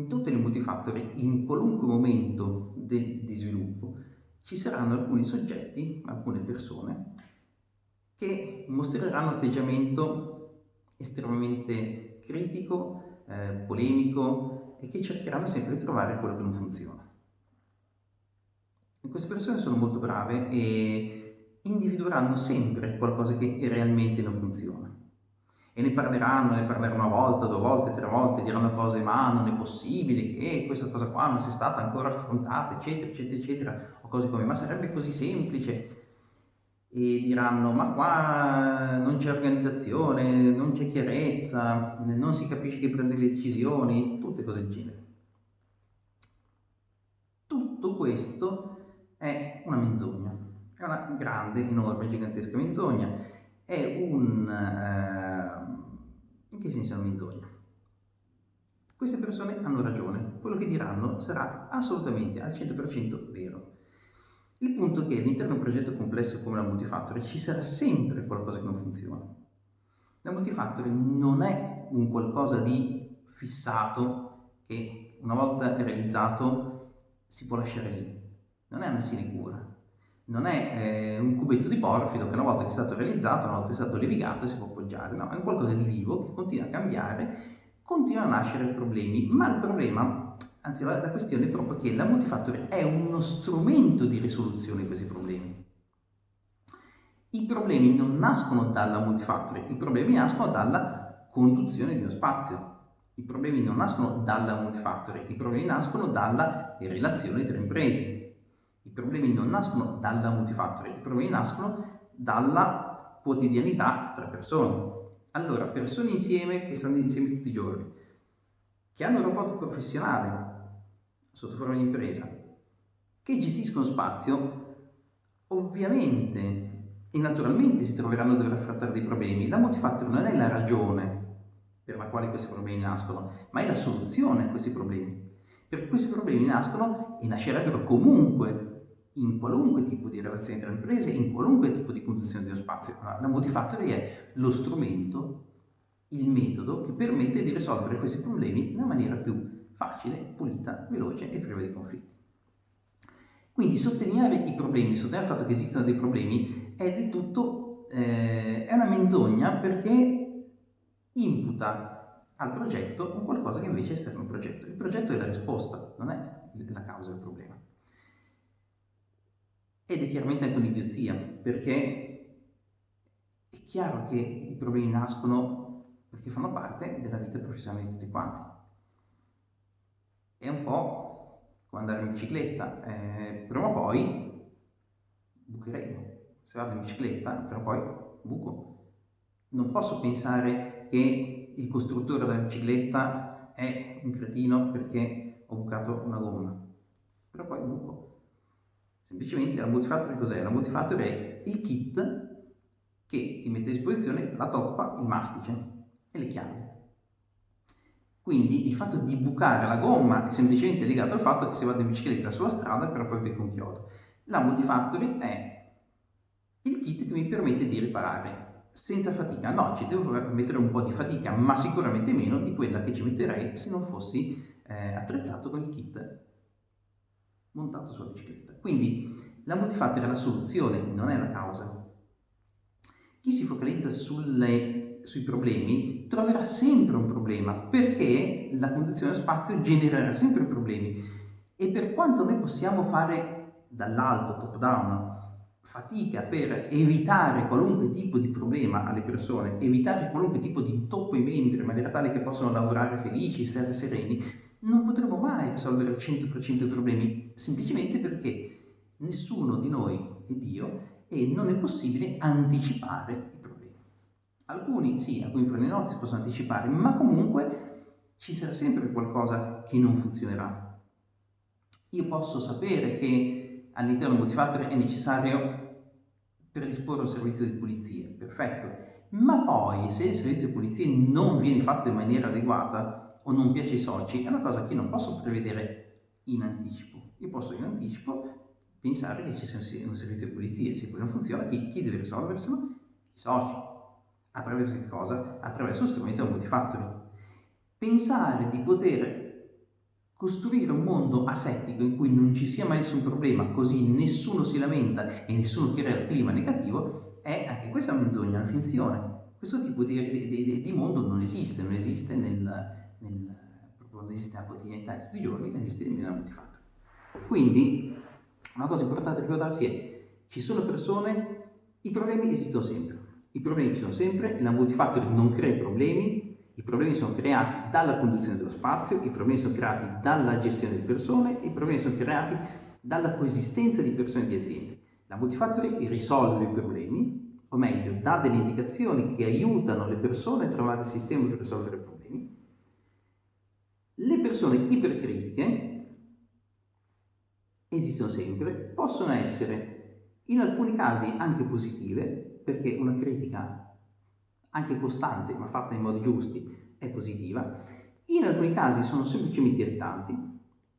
in tutte le multifactory, in qualunque momento de, di sviluppo, ci saranno alcuni soggetti, alcune persone, che mostreranno atteggiamento estremamente critico, eh, polemico e che cercheranno sempre di trovare quello che non funziona. E queste persone sono molto brave e individueranno sempre qualcosa che realmente non funziona e ne parleranno, ne parleranno una volta, due volte, tre volte, diranno cose ma non è possibile che questa cosa qua non sia stata ancora affrontata, eccetera, eccetera, eccetera, o cose come ma sarebbe così semplice e diranno ma qua non c'è organizzazione, non c'è chiarezza, non si capisce chi prende le decisioni, tutte cose del genere. Tutto questo è una menzogna, è una grande, enorme, gigantesca menzogna, è un... Eh, in che senso è una menzogna? Queste persone hanno ragione, quello che diranno sarà assolutamente al 100% vero. Il punto è che all'interno di un progetto complesso come la Multifactory ci sarà sempre qualcosa che non funziona. La Multifactory non è un qualcosa di fissato che una volta realizzato si può lasciare lì. Non è una sinecura. Non è eh, un cubetto di porfido che una volta che è stato realizzato, una volta che è stato levigato si può appoggiare. No, è un qualcosa di vivo che continua a cambiare, continua a nascere problemi, ma il problema anzi la, la questione è proprio che la multifactory è uno strumento di risoluzione di questi problemi. I problemi non nascono dalla multifactory, i problemi nascono dalla conduzione di uno spazio. I problemi non nascono dalla multifactory, i problemi nascono dalla relazione tra imprese. I problemi non nascono dalla multifactory, i problemi nascono dalla quotidianità tra persone. Allora, persone insieme che stanno insieme tutti i giorni, che hanno un rapporto professionale, sotto forma di impresa, che gestiscono spazio, ovviamente e naturalmente si troveranno a dover affrontare dei problemi. La multifactor non è la ragione per la quale questi problemi nascono, ma è la soluzione a questi problemi. Perché questi problemi nascono e nascerebbero comunque in qualunque tipo di relazione tra imprese, in qualunque tipo di condizione dello spazio. La multifactory è lo strumento, il metodo che permette di risolvere questi problemi nella maniera più facile, pulita, veloce e priva di conflitti. Quindi sottolineare i problemi, sottolineare il fatto che esistono dei problemi è del tutto, eh, è una menzogna perché imputa al progetto un qualcosa che invece è esterno al progetto. Il progetto è la risposta, non è la causa del problema. Ed è chiaramente anche un'idiozia, perché è chiaro che i problemi nascono perché fanno parte della vita professionale di tutti quanti è un po' come andare in bicicletta, eh, prima o poi bucheremo. Se vado in bicicletta, prima o poi buco. Non posso pensare che il costruttore della bicicletta è un cretino perché ho bucato una gomma, però poi buco. Semplicemente la multifactory cos'è? La multifactory è il kit che ti mette a disposizione la toppa, il mastice e le chiavi. Quindi il fatto di bucare la gomma è semplicemente legato al fatto che se vado in bicicletta sulla strada però poi becco un chiodo. La Multifactory è il kit che mi permette di riparare senza fatica. No, ci devo mettere un po' di fatica, ma sicuramente meno di quella che ci metterei se non fossi eh, attrezzato con il kit montato sulla bicicletta. Quindi la Multifactory è la soluzione, non è la causa. Chi si focalizza sulle sui problemi troverà sempre un problema perché la condizione spazio genererà sempre problemi e per quanto noi possiamo fare dall'alto, top down, fatica per evitare qualunque tipo di problema alle persone, evitare qualunque tipo di intoppo ai membri in maniera tale che possano lavorare felici, stare sereni, non potremo mai risolvere al 100% i problemi, semplicemente perché nessuno di noi è Dio e non è possibile anticipare Alcuni sì, alcuni problemi si possono anticipare, ma comunque ci sarà sempre qualcosa che non funzionerà. Io posso sapere che all'interno del multifactor è necessario predisporre un servizio di pulizia, perfetto, ma poi se il servizio di pulizia non viene fatto in maniera adeguata o non piace ai soci, è una cosa che io non posso prevedere in anticipo. Io posso in anticipo pensare che ci sia un servizio di pulizia, se poi non funziona, chi, deve risolverselo? I soci. Attraverso che cosa? Attraverso lo strumento multifactory. Pensare di poter costruire un mondo asettico in cui non ci sia mai nessun problema, così nessuno si lamenta e nessuno crea il clima negativo, è anche questa menzogna, una finzione. Questo tipo di, di, di, di mondo non esiste, non esiste, nel, nel, esiste nella quotidianità di tutti i giorni, esiste nemmeno nel multifatto. Quindi, una cosa importante da ricordarsi è, ci sono persone, i problemi esistono sempre, i problemi ci sono sempre, la multifactor non crea problemi, i problemi sono creati dalla conduzione dello spazio, i problemi sono creati dalla gestione delle persone, i problemi sono creati dalla coesistenza di persone e di aziende. La Multifactory risolve i problemi, o meglio, dà delle indicazioni che aiutano le persone a trovare il sistema per risolvere i problemi. Persone ipercritiche esistono sempre, possono essere in alcuni casi anche positive, perché una critica anche costante ma fatta in modi giusti, è positiva. In alcuni casi sono semplicemente irritanti,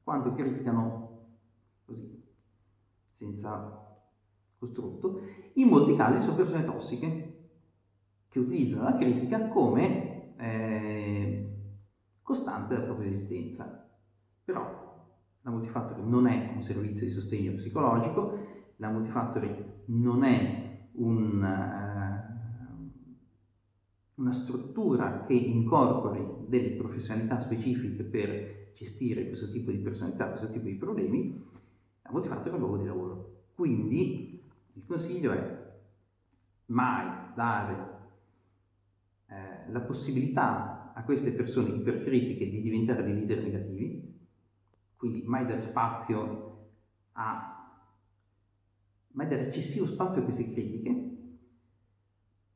quando criticano così, senza costrutto. In molti casi sono persone tossiche, che utilizzano la critica come eh, costante della propria esistenza. Però la Multifactory non è un servizio di sostegno psicologico, la Multifactory non è un... Eh, una struttura che incorpori delle professionalità specifiche per gestire questo tipo di personalità, questo tipo di problemi, la motivazione è un luogo di lavoro. Quindi il consiglio è mai dare eh, la possibilità a queste persone ipercritiche di diventare dei leader negativi, quindi mai dare spazio a mai dare eccessivo spazio a queste critiche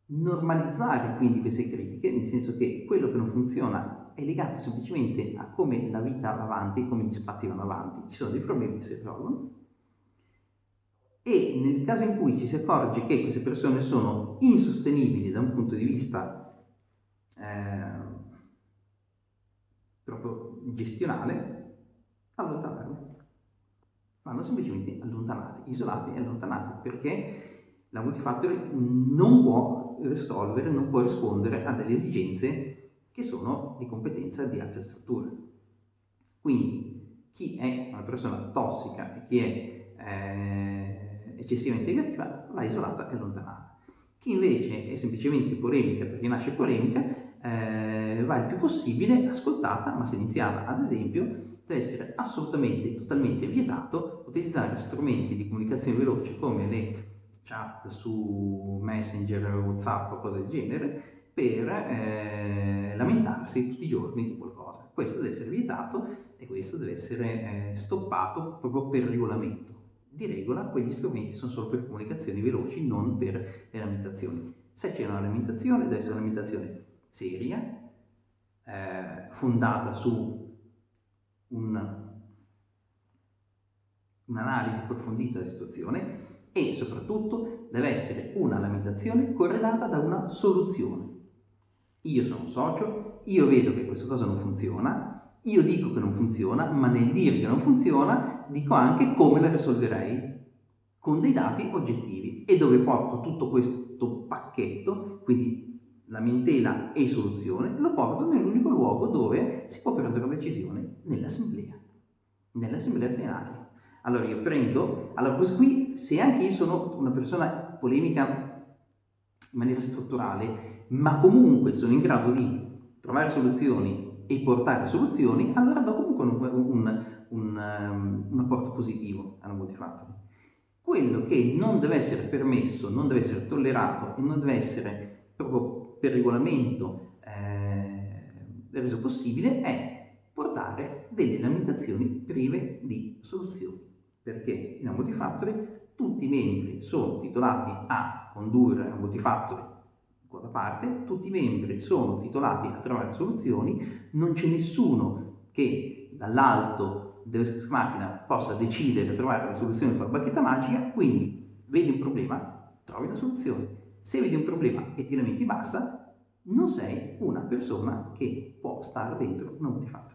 normalizzare quindi queste critiche, nel senso che quello che non funziona è legato semplicemente a come la vita va avanti, come gli spazi vanno avanti, ci sono dei problemi che si risolvono e nel caso in cui ci si accorge che queste persone sono insostenibili da un punto di vista eh, proprio gestionale, allontanarle. Vanno semplicemente allontanate, isolate e allontanate, perché la multifactory non può risolvere, non può rispondere a delle esigenze che sono di competenza di altre strutture. Quindi chi è una persona tossica e chi è eh, eccessivamente negativa va isolata e allontanata. Chi invece è semplicemente polemica perché nasce polemica eh, va il più possibile ascoltata, ma se iniziata ad esempio deve essere assolutamente, totalmente vietato utilizzare strumenti di comunicazione veloce come le chat su Messenger, Whatsapp o cose del genere per eh, lamentarsi tutti i giorni di qualcosa. Questo deve essere vietato e questo deve essere eh, stoppato proprio per regolamento. Di regola quegli strumenti sono solo per comunicazioni veloci, non per le lamentazioni. Se c'è una lamentazione deve essere una lamentazione seria, eh, fondata su un, un'analisi approfondita della situazione e soprattutto deve essere una lamentazione correlata da una soluzione. Io sono socio, io vedo che questa cosa non funziona, io dico che non funziona, ma nel dire che non funziona dico anche come la risolverei con dei dati oggettivi e dove porto tutto questo pacchetto, quindi lamentela e soluzione, lo porto nell'unico luogo dove si può prendere una decisione, nell'assemblea, nell'assemblea plenaria. Allora io prendo, allora questo qui, se anche io sono una persona polemica in maniera strutturale, ma comunque sono in grado di trovare soluzioni e portare soluzioni, allora do comunque un, un, un, um, un apporto positivo alla multifactory. Quello che non deve essere permesso, non deve essere tollerato e non deve essere proprio per regolamento eh, reso possibile è portare delle lamentazioni prive di soluzioni perché in un multifactory tutti i membri sono titolati a condurre un multifactory da parte, tutti i membri sono titolati a trovare soluzioni, non c'è nessuno che dall'alto della macchina possa decidere di trovare la soluzione con la bacchetta magica, quindi vedi un problema, trovi una soluzione. Se vedi un problema e ti lamenti basta, non sei una persona che può stare dentro un multifactory.